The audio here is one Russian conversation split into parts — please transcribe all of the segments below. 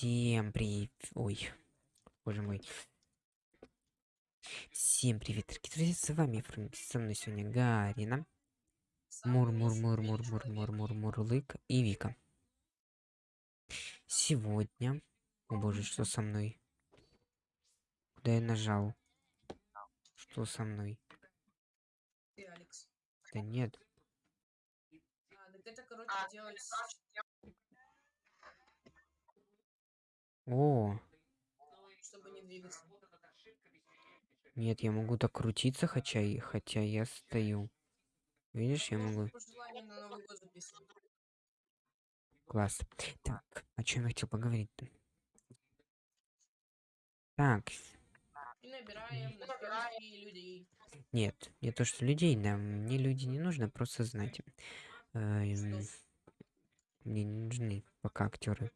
Всем привет. Ой, боже мой. Всем привет, дорогие друзья, с вами со мной сегодня Гарина. мур, мур, мур, мур, мур, мур, мур, мур, мурлык и Вика. Сегодня... О боже, что со мной? Куда я нажал? Что со мной? Да нет. А, это, короче, делать... О, чтобы не двигаться. нет, я могу так крутиться, хотя, и- хотя я стою. Видишь, я могу... Класс. Так, о чем я хотел? Так, набираем на съемки людей. нет, не то, что людей, нам мне люди не нужно, просто знать. Эм, Мне не нужны пока актеры.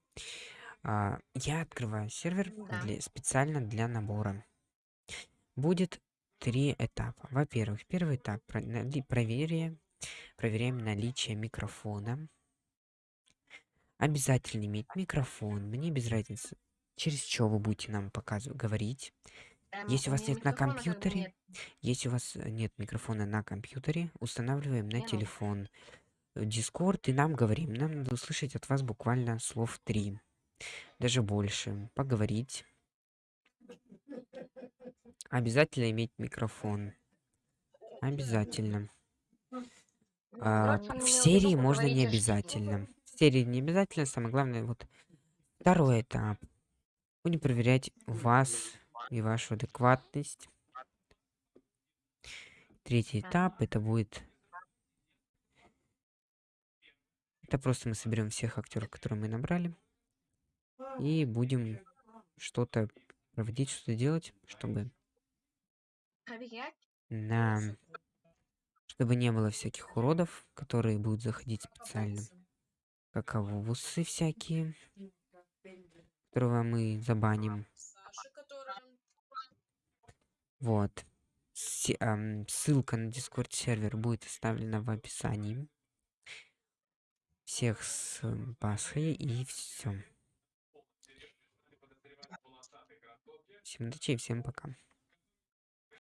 А, я открываю сервер Да. для, специально для набора. Будет три этапа. Во-первых, первый этап про- нали- проверяем, проверяем наличие микрофона. Обязательно иметь микрофон. Мне без разницы, через что вы будете нам показывать, говорить. Если у вас нет на компьютере. Если у вас нет микрофона на компьютере, устанавливаем на ну. телефон Discord и нам говорим. Нам надо услышать от вас буквально слов три, даже больше. Поговорить. Обязательно иметь микрофон. Обязательно. А, Просто в серии можно не обязательно. В серии не обязательно, самое главное, вот второй этап. Будем проверять вас и вашу адекватность. Третий этап это будет... Это просто мы соберем всех актеров, которые мы набрали. И будем что-то проводить, что-то делать, чтобы на... Чтобы не было всяких уродов, которые будут заходить специально. Каковусы всякие, которого мы забаним. Вот. Се- ам, ссылка на Discord сервер будет оставлена в описании. Всех с Пасхой и все. Всем удачи и всем пока.